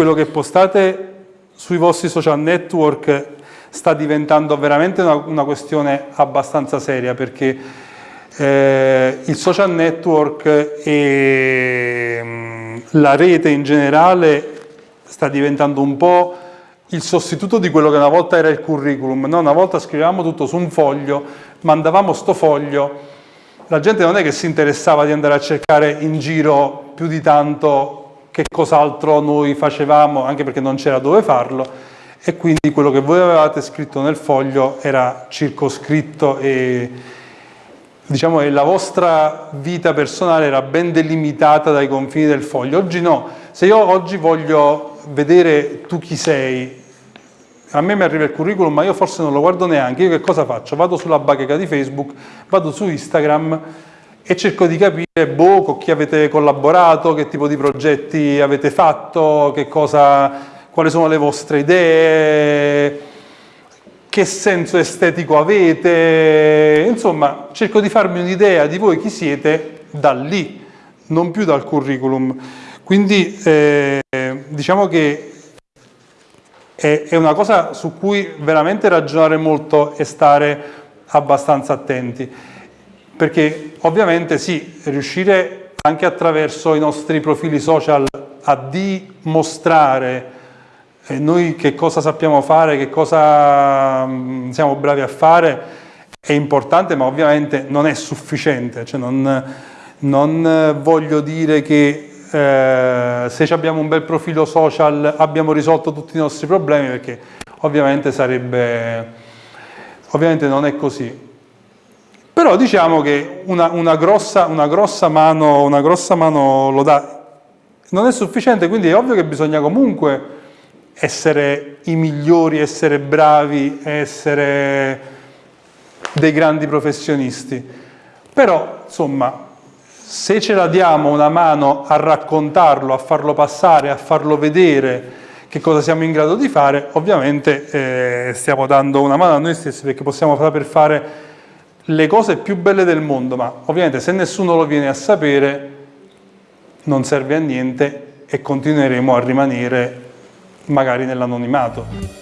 quello che postate sui vostri social network sta diventando veramente una, una questione abbastanza seria perché eh, il social network e mh, la rete in generale sta diventando un po' il sostituto di quello che una volta era il curriculum. No? Una volta scrivevamo tutto su un foglio, mandavamo sto foglio, la gente non è che si interessava di andare a cercare in giro più di tanto che cos'altro noi facevamo, anche perché non c'era dove farlo, e quindi quello che voi avevate scritto nel foglio era circoscritto e diciamo che la vostra vita personale era ben delimitata dai confini del foglio. Oggi no, se io oggi voglio vedere tu chi sei, a me mi arriva il curriculum ma io forse non lo guardo neanche, io che cosa faccio? Vado sulla bacheca di Facebook, vado su Instagram e cerco di capire boh, con chi avete collaborato, che tipo di progetti avete fatto, cosa, quali sono le vostre idee, che senso estetico avete, insomma cerco di farmi un'idea di voi chi siete da lì, non più dal curriculum. Quindi eh, diciamo che è, è una cosa su cui veramente ragionare molto e stare abbastanza attenti perché ovviamente sì, riuscire anche attraverso i nostri profili social a dimostrare eh, noi che cosa sappiamo fare, che cosa mm, siamo bravi a fare, è importante ma ovviamente non è sufficiente, cioè non, non voglio dire che eh, se abbiamo un bel profilo social abbiamo risolto tutti i nostri problemi perché ovviamente sarebbe, ovviamente non è così. Però diciamo che una, una, grossa, una, grossa mano, una grossa mano lo dà, non è sufficiente, quindi è ovvio che bisogna comunque essere i migliori, essere bravi, essere dei grandi professionisti. Però, insomma, se ce la diamo una mano a raccontarlo, a farlo passare, a farlo vedere che cosa siamo in grado di fare, ovviamente eh, stiamo dando una mano a noi stessi perché possiamo saper fare le cose più belle del mondo, ma ovviamente se nessuno lo viene a sapere non serve a niente e continueremo a rimanere magari nell'anonimato.